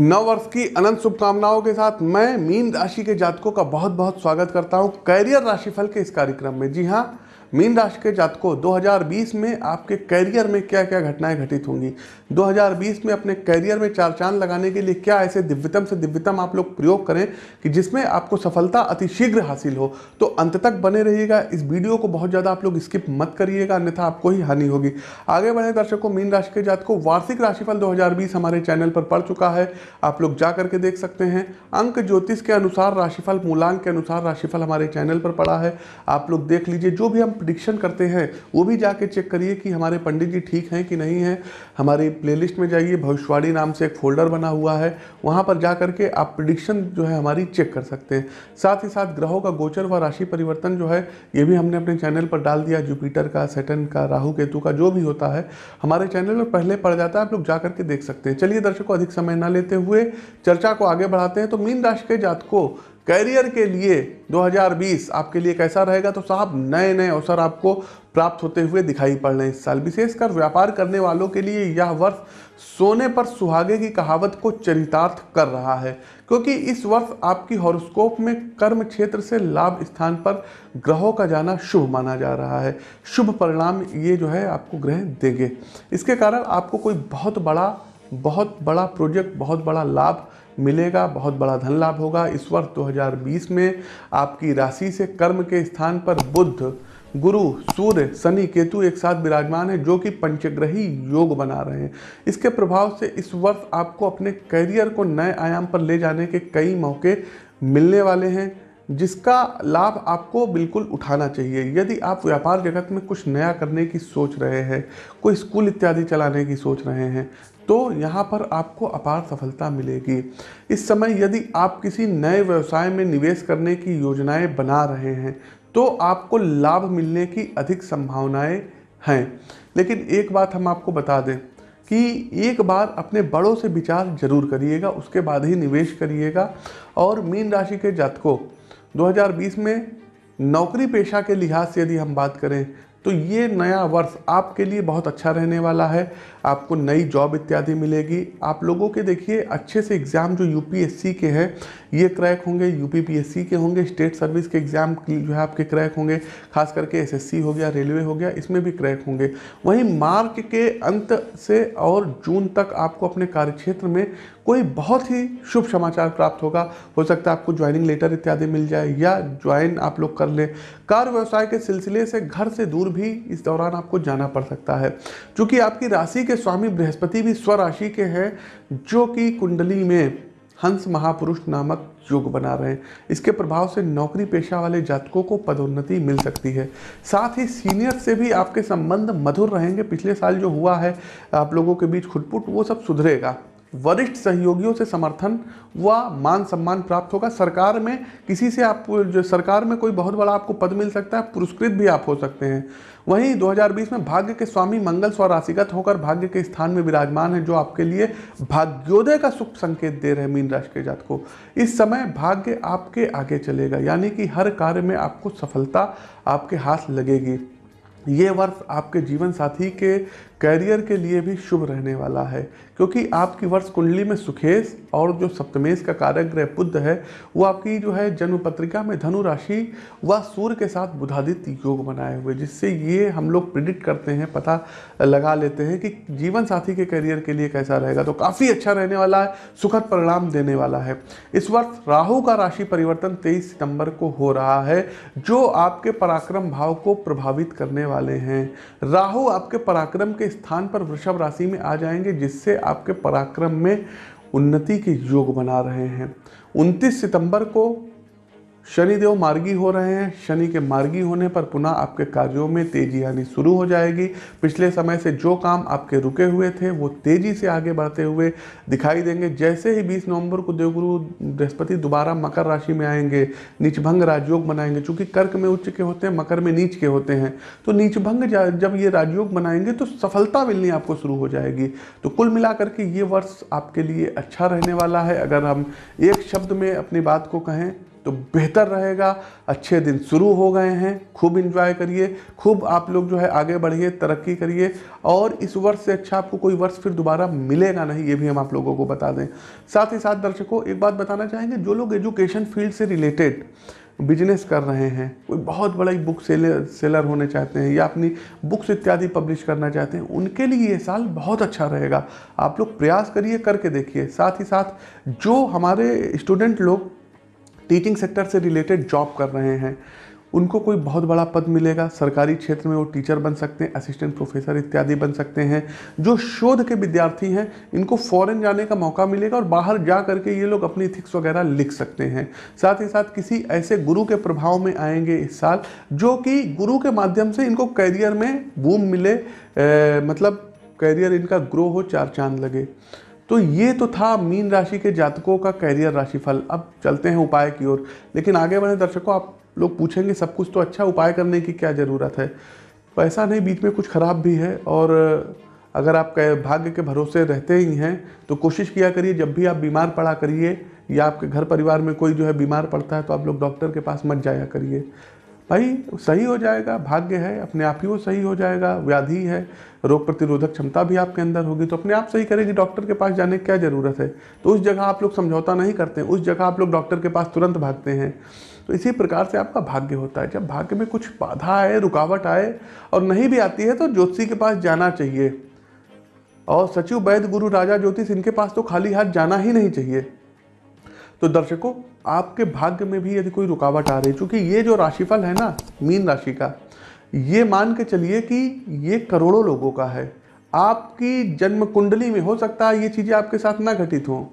नव वर्ष की अनंत शुभकामनाओं के साथ मैं मीन राशि के जातकों का बहुत बहुत स्वागत करता हूँ। कैरियर राशिफल के इस कार्यक्रम में। जी हाँ मीन राशि के जातकों 2020 में आपके कैरियर में क्या क्या घटनाएँ घटित होंगी? 2020 में अपने कैरियर में चार चाँद लगाने के लिए क्या ऐसे दिव्यतम से दिव्यतम आप लोग प्रयोग करें कि जिसमें आपको सफलता अतिशीघ्र हासिल हो? तो अंत तक बने रहिएगा। इस वीडियो को बहुत ज़्यादा आप लोग स्किप मत करिएगा, अन्यथा आपको ही हानि होगी। आगे बढ़े दर्शकों, मीन राशि के जातकों, वार्षिक राशिफल दो हज़ार बीस हमारे चैनल पर पड़ चुका है। आप लोग जा करके देख सकते हैं। अंक ज्योतिष के अनुसार राशिफल, मूलांक के अनुसार राशिफल हमारे चैनल पर पड़ा है। आप लोग देख लीजिए, जो भी हम प्रिडिक्शन करते हैं, वो भी जाके चेक करिए कि हमारे पंडित जी ठीक हैं कि नहीं हैं। हमारी प्लेलिस्ट में जाइए, भविष्यवाणी नाम से एक फोल्डर बना हुआ है, वहाँ पर जा करके आप प्रिडिक्शन जो है हमारी चेक कर सकते हैं। साथ ही साथ ग्रहों का गोचर व राशि परिवर्तन जो है, ये भी हमने अपने चैनल पर डाल दिया जुपिटर का सेटन का राहु केतु का, जो भी होता है, हमारे चैनल पर पहले पड़ जाता है, आप लोग जा करके देख सकते हैं। चलिए दर्शकों, अधिक समय ना लेते हुए चर्चा को आगे बढ़ाते हैं। तो मीन राशि के जातकों कैरियर के लिए 2020 आपके लिए कैसा रहेगा? तो साहब नए नए अवसर आपको प्राप्त होते हुए दिखाई पड़ रहे हैं इस साल। विशेषकर व्यापार करने वालों के लिए यह वर्ष सोने पर सुहागे की कहावत को चरितार्थ कर रहा है, क्योंकि इस वर्ष आपकी हॉरोस्कोप में कर्म क्षेत्र से लाभ स्थान पर ग्रहों का जाना शुभ माना जा रहा है। शुभ परिणाम ये जो है आपको ग्रह देंगे। इसके कारण आपको कोई बहुत बड़ा बहुत बड़ा प्रोजेक्ट बहुत बड़ा लाभ मिलेगा, बहुत बड़ा धन लाभ होगा। इस वर्ष 2020 में आपकी राशि से कर्म के स्थान पर बुद्ध, गुरु, सूर्य, शनि, केतु एक साथ विराजमान है, जो कि पंचग्रही योग बना रहे हैं। इसके प्रभाव से इस वर्ष आपको अपने करियर को नए आयाम पर ले जाने के कई मौके मिलने वाले हैं, जिसका लाभ आपको बिल्कुल उठाना चाहिए। यदि आप व्यापार जगत में कुछ नया करने की सोच रहे हैं, कोई स्कूल इत्यादि चलाने की सोच रहे हैं तो यहाँ पर आपको अपार सफलता मिलेगी। इस समय यदि आप किसी नए व्यवसाय में निवेश करने की योजनाएँ बना रहे हैं तो आपको लाभ मिलने की अधिक संभावनाएँ हैं। लेकिन एक बात हम आपको बता दें कि एक बार अपने बड़ों से विचार ज़रूर करिएगा, उसके बाद ही निवेश करिएगा। और मीन राशि के जातकों 2020 में नौकरी पेशा के लिहाज से यदि हम बात करें तो ये नया वर्ष आपके लिए बहुत अच्छा रहने वाला है। आपको नई जॉब इत्यादि मिलेगी। आप लोगों के देखिए, अच्छे से एग्ज़ाम जो यूपीएससी के हैं, ये क्रैक होंगे यूपीपीएससी के होंगे, स्टेट सर्विस के एग्ज़ाम जो है आपके क्रैक होंगे, खास करके एसएससी हो गया, रेलवे हो गया, इसमें भी क्रैक होंगे। वहीं मार्च के अंत से और जून तक आपको अपने कार्यक्षेत्र में कोई बहुत ही शुभ समाचार प्राप्त होगा। हो सकता है आपको ज्वाइनिंग लेटर इत्यादि मिल जाए या ज्वाइन आप लोग कर लें। कार व्यवसाय के सिलसिले से घर से दूर भी इस दौरान आपको जाना पड़ सकता है। क्योंकि आपकी राशि के स्वामी बृहस्पति भी स्वराशि के हैं, जो कि कुंडली में हंस महापुरुष नामक योग बना रहे हैं। इसके प्रभाव से नौकरी पेशा वाले जातकों को पदोन्नति मिल सकती है। साथ ही सीनियर से भी आपके संबंध मधुर रहेंगे। पिछले साल जो हुआ है, आप लोगों के बीच खुटपुट, वो सब सुधरेगा। वरिष्ठ सहयोगियों से समर्थन व मान सम्मान प्राप्त होगा। सरकार में किसी से आप जो सरकार में कोई बहुत बड़ा आपको पद मिल सकता है, पुरस्कृत भी आप हो सकते हैं। वहीं 2020 में भाग्य के स्वामी मंगल स्वराशिगत होकर भाग्य के स्थान में विराजमान है, जो आपके लिए भाग्योदय का सुख संकेत दे रहे मीन राशि के जात को इस समय भाग्य आपके आगे चलेगा, यानी कि हर कार्य में आपको सफलता आपके हाथ लगेगी। ये वर्ष आपके जीवन साथी के कैरियर के लिए भी शुभ रहने वाला है, क्योंकि आपकी वर्ष कुंडली में सुखेश और जो सप्तमेश का कारक ग्रह बुद्ध है, वो आपकी जो है जन्म पत्रिका में धनु राशि व सूर्य के साथ बुधादित्य योग बनाए हुए, जिससे ये हम लोग प्रिडिक्ट करते हैं, पता लगा लेते हैं कि जीवन साथी के करियर के लिए कैसा रहेगा। तो काफ़ी अच्छा रहने वाला है, सुखद परिणाम देने वाला है। इस वर्ष राहु का राशि परिवर्तन तेईस सितंबर को हो रहा है, जो आपके पराक्रम भाव को प्रभावित करने वाले हैं। राहु आपके पराक्रम के स्थान पर वृषभ राशि में आ जाएँगे, जिससे आपके पराक्रम में उन्नति के योग बना रहे हैं। 29 सितंबर को शनिदेव मार्गी हो रहे हैं। शनि के मार्गी होने पर पुनः आपके कार्यों में तेज़ी आनी शुरू हो जाएगी। पिछले समय से जो काम आपके रुके हुए थे, वो तेज़ी से आगे बढ़ते हुए दिखाई देंगे। जैसे ही 20 नवंबर को देवगुरु बृहस्पति दोबारा मकर राशि में आएँगे, नीचभंग राजयोग बनाएँगे चूँकि कर्क में उच्च के होते हैं, मकर में नीच के होते हैं तो नीचभंग जब ये राजयोग बनाएँगे तो सफलता मिलनी आपको शुरू हो जाएगी। तो कुल मिलाकर के ये वर्ष आपके लिए अच्छा रहने वाला है। अगर हम एक शब्द में अपनी बात को कहें तो बेहतर रहेगा। अच्छे दिन शुरू हो गए हैं। खूब इंजॉय करिए। खूब आप लोग जो है आगे बढ़िए, तरक्की करिए। और इस वर्ष से अच्छा आपको कोई वर्ष फिर दोबारा मिलेगा नहीं, ये भी हम आप लोगों को बता दें। साथ ही साथ दर्शकों, एक बात बताना चाहेंगे, जो लोग एजुकेशन फ़ील्ड से रिलेटेड बिज़नेस कर रहे हैं, कोई बहुत बड़ा बुक सेलर सेलर होने चाहते हैं या अपनी बुक्स इत्यादि पब्लिश करना चाहते हैं, उनके लिए ये साल बहुत अच्छा रहेगा। आप लोग प्रयास करिए, करके देखिए। साथ ही साथ जो हमारे स्टूडेंट लोग टीचिंग सेक्टर से रिलेटेड जॉब कर रहे हैं। उनको कोई बहुत बड़ा पद मिलेगा। सरकारी क्षेत्र में वो टीचर बन सकते हैं असिस्टेंट प्रोफेसर इत्यादि बन सकते हैं। जो शोध के विद्यार्थी हैं इनको फॉरेन जाने का मौका मिलेगा और बाहर जा करके ये लोग अपनी थिक्स वगैरह लिख सकते हैं। साथ ही साथ किसी ऐसे गुरु के प्रभाव में आएँगे इस साल जो कि गुरु के माध्यम से इनको करियर में बूम मिले। ए, मतलब करियर इनका ग्रो हो चार चाँद लगे। तो ये तो था मीन राशि के जातकों का कैरियर राशिफल। अब चलते हैं उपाय की ओर। लेकिन आगे बढ़े दर्शकों, आप लोग पूछेंगे, सब कुछ तो अच्छा उपाय करने की क्या ज़रूरत है? पैसा नहीं, बीच में कुछ ख़राब भी है और अगर आप भाग्य के भरोसे रहते ही हैं तो कोशिश किया करिए, जब भी आप बीमार पड़ा करिए, या आपके घर परिवार में कोई जो है बीमार पड़ता है तो आप लोग डॉक्टर के पास मत जाया करिए। भाई, सही हो जाएगा, भाग्य है, अपने आप ही वो सही हो जाएगा, व्याधि है, रोग प्रतिरोधक क्षमता भी आपके अंदर होगी तो अपने आप सही करेगी, डॉक्टर के पास जाने की क्या ज़रूरत है? तो उस जगह आप लोग समझौता नहीं करते, उस जगह आप लोग डॉक्टर के पास तुरंत भागते हैं। तो इसी प्रकार से आपका भाग्य होता है, जब भाग्य में कुछ बाधा आए, रुकावट आए, और नहीं भी आती है तो ज्योतिषी के पास जाना चाहिए। और सचिव, वैद्य, गुरु, राजा, ज्योतिष, इनके पास तो खाली हाथ जाना ही नहीं चाहिए। तो दर्शकों, आपके भाग्य में भी यदि कोई रुकावट आ रही है, चूँकि ये जो राशिफल है ना, मीन राशि का, ये मान के चलिए कि ये करोड़ों लोगों का है। आपकी जन्म कुंडली में हो सकता है ये चीज़ें आपके साथ ना घटित हों।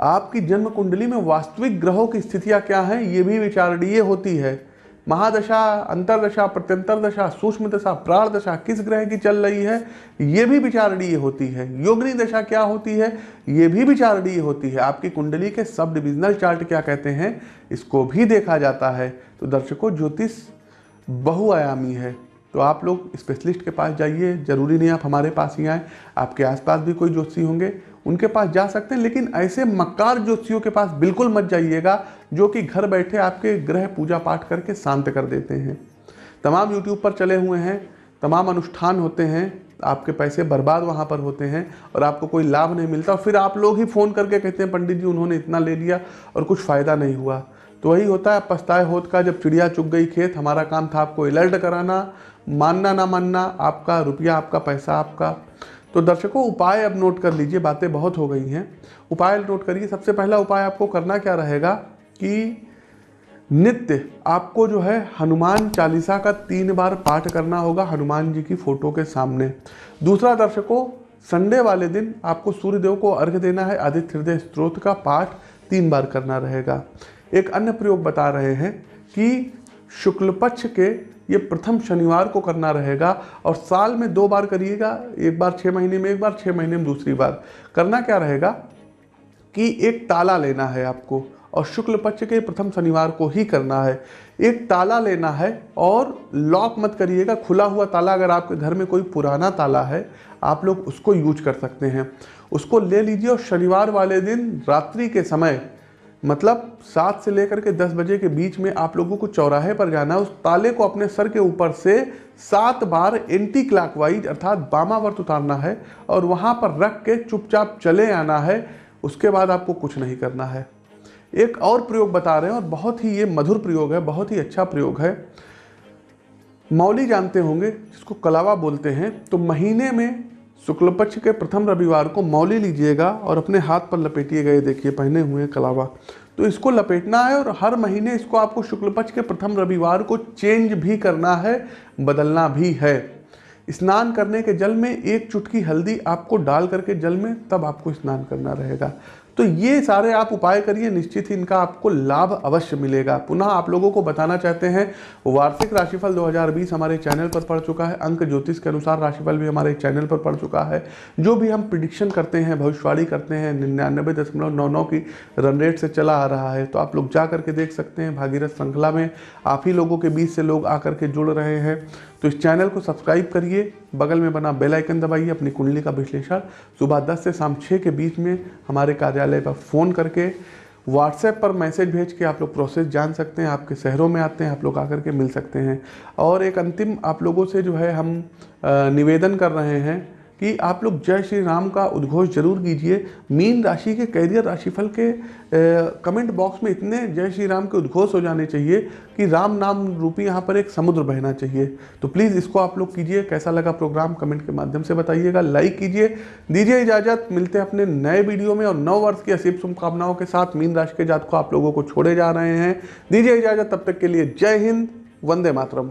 आपकी जन्म कुंडली में वास्तविक ग्रहों की स्थितियाँ क्या हैं, ये भी विचारणीय होती है। महादशा, अंतरदशा प्रत्यंतर दशा सूक्ष्म दशा प्राण दशा किस ग्रह की चल रही है? ये भी विचारणीय होती है। योगनी दशा क्या होती है? ये भी विचारणीय होती है। आपकी कुंडली के सब डिविजनल चार्ट क्या कहते हैं? इसको भी देखा जाता है। तो दर्शकों, ज्योतिष बहुआयामी है। तो आप लोग स्पेशलिस्ट के पास जाइए। ज़रूरी नहीं आप हमारे पास ही आए। आपके आसपास भी कोई ज्योतिषी होंगे। उनके पास जा सकते हैं, लेकिन ऐसे मक्कार ज्योतिषियों के पास बिल्कुल मत जाइएगा, जो कि घर बैठे आपके ग्रह पूजा पाठ करके शांत कर देते हैं। तमाम यूट्यूब पर चले हुए हैं, तमाम अनुष्ठान होते हैं, आपके पैसे बर्बाद वहाँ पर होते हैं और आपको कोई लाभ नहीं मिलता। और फिर आप लोग ही फ़ोन करके कहते हैं, पंडित जी, उन्होंने इतना ले लिया और कुछ फ़ायदा नहीं हुआ। तो वही होता है, पछताए होत का जब चिड़िया चुग गई खेत, हमारा काम था आपको अलर्ट कराना, मानना ना मानना, आपका रुपया, आपका पैसा, आपका। तो दर्शकों, उपाय अब नोट कर लीजिए, बातें बहुत हो गई हैं। उपाय नोट करिए। सबसे पहला उपाय आपको करना क्या रहेगा कि नित्य आपको जो है हनुमान चालीसा का तीन बार पाठ करना होगा हनुमान जी की फ़ोटो के सामने। दूसरा, दर्शकों, संडे वाले दिन आपको सूर्यदेव को अर्घ देना है, आदित्य हृदय स्त्रोत का पाठ तीन बार करना रहेगा। एक अन्य प्रयोग बता रहे हैं कि शुक्ल पक्ष के ये प्रथम शनिवार को करना रहेगा और साल में दो बार करिएगा, एक बार छः महीने में, एक बार छः महीने में दूसरी बार। करना क्या रहेगा कि एक ताला लेना है आपको और शुक्ल पक्ष के प्रथम शनिवार को ही करना है। एक ताला लेना है और लॉक मत करिएगा, खुला हुआ ताला अगर आपके घर में कोई पुराना ताला है, आप लोग उसको यूज़ कर सकते हैं। उसको ले लीजिए और शनिवार वाले दिन रात्रि के समय मतलब सात से लेकर के दस बजे के बीच में आप लोगों को चौराहे पर जाना है। उस ताले को अपने सर के ऊपर से सात बार एंटी क्लॉकवाइज अर्थात बामावर्त उतारना है और वहाँ पर रख के चुपचाप चले आना है। उसके बाद आपको कुछ नहीं करना है। एक और प्रयोग बता रहे हैं और बहुत ही ये मधुर प्रयोग है, बहुत ही अच्छा प्रयोग है। मौली जानते होंगे, जिसको कलावा बोलते हैं तो महीने में शुक्ल पक्ष के प्रथम रविवार को मौली लीजिएगा और अपने हाथ पर लपेटिए गए देखिए, पहने हुए कलावा। तो इसको लपेटना है और हर महीने इसको आपको शुक्ल पक्ष के प्रथम रविवार को चेंज भी करना है, बदलना भी है। स्नान करने के जल में एक चुटकी हल्दी आपको डाल करके जल में, तब आपको स्नान करना रहेगा। तो ये सारे आप उपाय करिए, निश्चित ही इनका आपको लाभ अवश्य मिलेगा। पुनः आप लोगों को बताना चाहते हैं, वार्षिक राशिफल 2020 हमारे चैनल पर पड़ चुका है। अंक ज्योतिष के अनुसार राशिफल भी हमारे चैनल पर पड़ चुका है। जो भी हम प्रिडिक्शन करते हैं, भविष्यवाणी करते हैं, निन्यानबे दशमलव नौ नौ की रन रेट से चला आ रहा है तो आप लोग जा करके देख सकते हैं। भागीरथ श्रृंखला में आप ही लोगों के बीच से लोग आकर के जुड़ रहे हैं। तो इस चैनल को सब्सक्राइब करिए, बगल में बना बेल आइकन दबाइए अपनी कुंडली का विश्लेषण। सुबह 10 से शाम 6 के बीच में हमारे कार्यालय पर फ़ोन करके व्हाट्सएप पर मैसेज भेज के आप लोग प्रोसेस जान सकते हैं, आपके शहरों में आते हैं, आप लोग आकर के मिल सकते हैं। और एक अंतिम आप लोगों से जो है हम निवेदन कर रहे हैं कि आप लोग जय श्री राम का उद्घोष ज़रूर कीजिए। मीन राशि के कैरियर राशिफल के अ, कमेंट बॉक्स में इतने जय श्री राम के उद्घोष हो जाने चाहिए कि राम नाम रूपी यहाँ पर एक समुद्र बहना चाहिए। तो प्लीज़ इसको आप लोग कीजिए। कैसा लगा प्रोग्राम कमेंट के माध्यम से बताइएगा। लाइक कीजिए। दीजिए इजाज़त। मिलते हैं अपने नए वीडियो में और नौ वर्ष की असीब शुभकामनाओं के साथ मीन राशि के जात को आप लोगों को छोड़े जा रहे हैं। दीजिए इजाज़त। तब तक के लिए जय हिंद। वंदे मातरम।